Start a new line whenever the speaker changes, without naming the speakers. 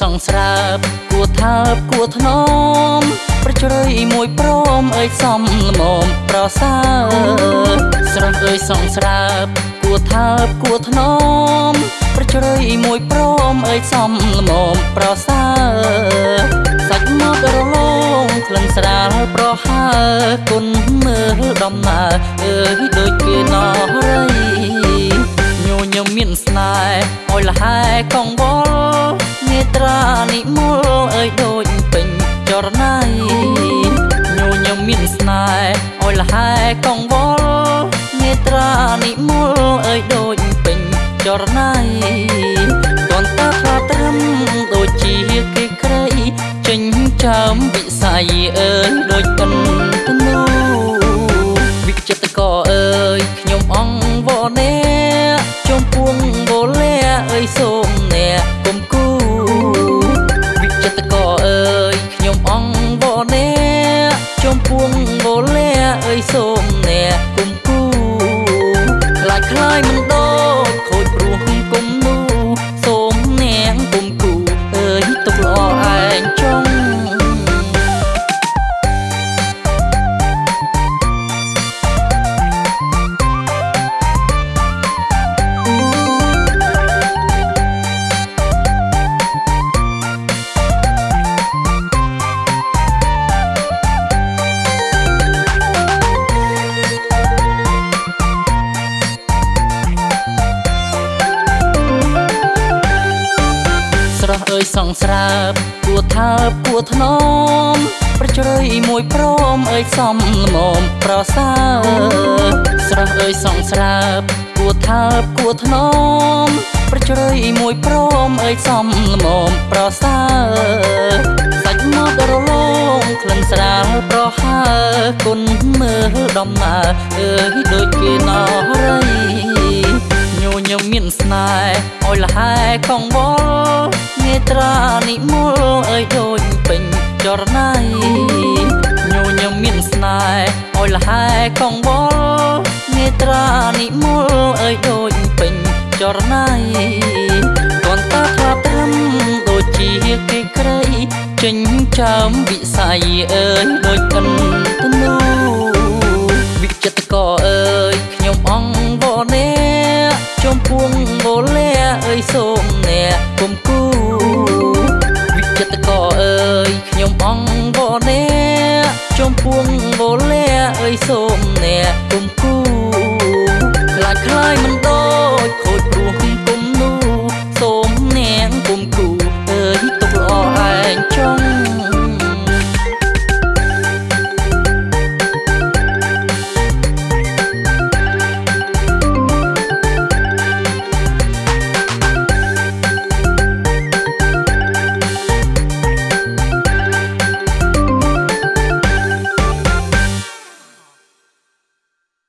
អើយសង្ស្រើបគួថើបគួថ្នមប្រជ្រៃមួយព្រមអើយសំល្មមប្រសើរស្រស់អើយសង្ស្រើបគួថើបគួថ្នមប្រជ្រៃមួយព្រមអើយសំល្មមប្រសើរសាច់មករលោងក្លិនស្រាលប្រហើគុណមើលដំណើរអើយដូចគេណរីញញឹមមានស្នេហ៍ឲ្យលហែកងវល់ នេត្រានិមលអើយដូចពេញចរណៃញញឹមមានស្នេហ៍ឲ្យលហែកងវល់នេត្រានិមលអើយដូចពេញចរណៃ យសូមអ្នកគុំគូខ្លាចខ្លាយមិន យសង្ស្រើបគួថើបគួថ្នមប្រជ្រៃមួយព្រមអើយសំល្មមប្រសើរស្រស់អើយសង្ស្រើបគួថើបគួថ្នមប្រជ្រៃមួយព្រមអើយសំល្មមប្រសើរសាច់មាត់រលោងក្លិនស្រាលប្រហើគុណមើលដំណើរអើយដូចគេណរីញញឹមមានស្នេហ៍ឲ្យលហែកងវល់នេ ត្រានិមលអើយដូចពេញចរណៃញញឹមមានស្នេហ៍ឲ្យលហែកងវល់នេត្រានិមលអើយដូចពេញចរណៃតនតាខ្លាត្រឹមដូចជាគេក្រៃចេញចាំវិស័យអើយដូចកិន ពួងបូលាអើយសូមអ្នកគុំគូវិចិត្រកអើយខ្ញុំអងវនេចំពួងបូលាអើយសូមអ្នកគុំគូខ្លាចខ្លាយមិនដ